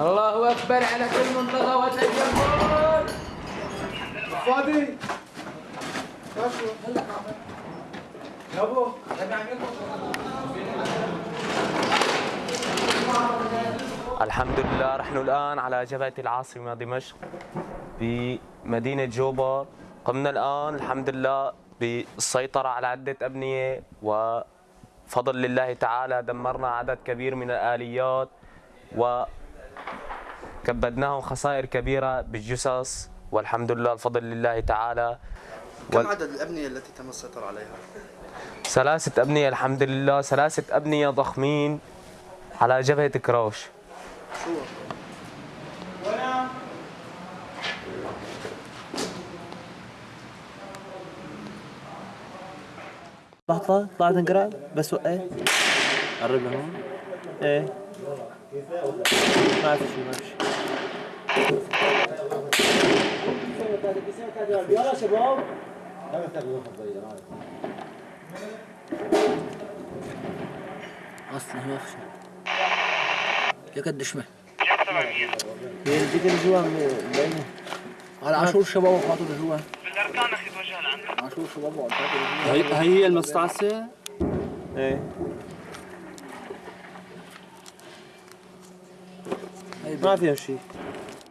الله أكبر على كل منطقة وتجمل فادي الحمد لله نحن الآن على جبهة العاصمة دمشق بمدينة جوبر. قمنا الآن الحمد لله بالسيطرة على عدة أبنية وفضل الله تعالى دمرنا عدد كبير من الآليات وكبدناهم خسائر كبيرة بالجثث والحمد لله الفضل لله تعالى. كم وال- عدد الأبنية التي تم السيطرة عليها؟ ثلاثة أبنية الحمد لله. ثلاثة أبنية ضخمين على جبهة كروش. شو؟ لحظة طلعت انقرأ بس وقت قرب لهون. إيه؟ ما في شيء ما في شيء أصلا ما في شيء يا قد شمه. هي اللي اللي جوا مبينة على عاشور شباب وخاطر جوا. بالاركان أخي توجه لعندك شباب وخاطر جوا هي هي المستعصية؟ إيه. ما فيها شيء.